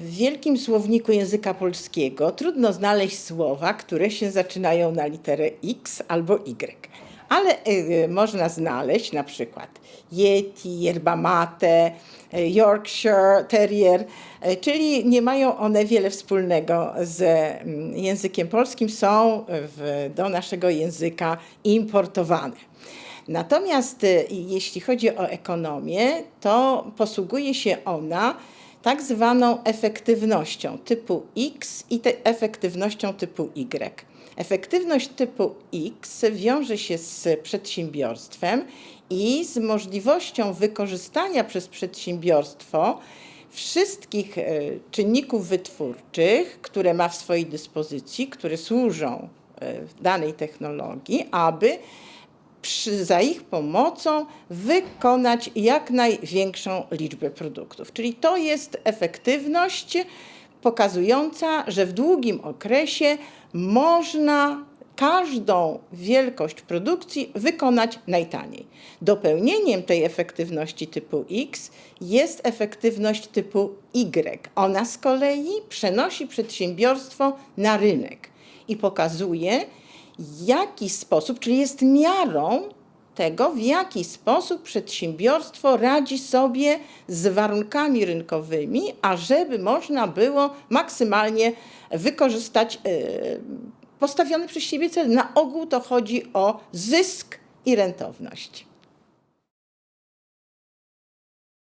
wielkim słowniku języka polskiego trudno znaleźć słowa, które się zaczynają na literę X albo Y. Ale y, można znaleźć na przykład Yeti, yerba mate, y, Yorkshire Terrier, y, czyli nie mają one wiele wspólnego z mm, językiem polskim, są w, do naszego języka importowane. Natomiast y, jeśli chodzi o ekonomię, to posługuje się ona tak zwaną efektywnością typu X i efektywnością typu Y. Efektywność typu X wiąże się z przedsiębiorstwem i z możliwością wykorzystania przez przedsiębiorstwo wszystkich e, czynników wytwórczych, które ma w swojej dyspozycji, które służą e, danej technologii, aby przy, za ich pomocą wykonać jak największą liczbę produktów. Czyli to jest efektywność pokazująca, że w długim okresie można każdą wielkość produkcji wykonać najtaniej. Dopełnieniem tej efektywności typu X jest efektywność typu Y. Ona z kolei przenosi przedsiębiorstwo na rynek i pokazuje, jaki sposób, czyli jest miarą tego, w jaki sposób przedsiębiorstwo radzi sobie z warunkami rynkowymi, ażeby można było maksymalnie wykorzystać e, postawiony przez siebie cel. Na ogół to chodzi o zysk i rentowność.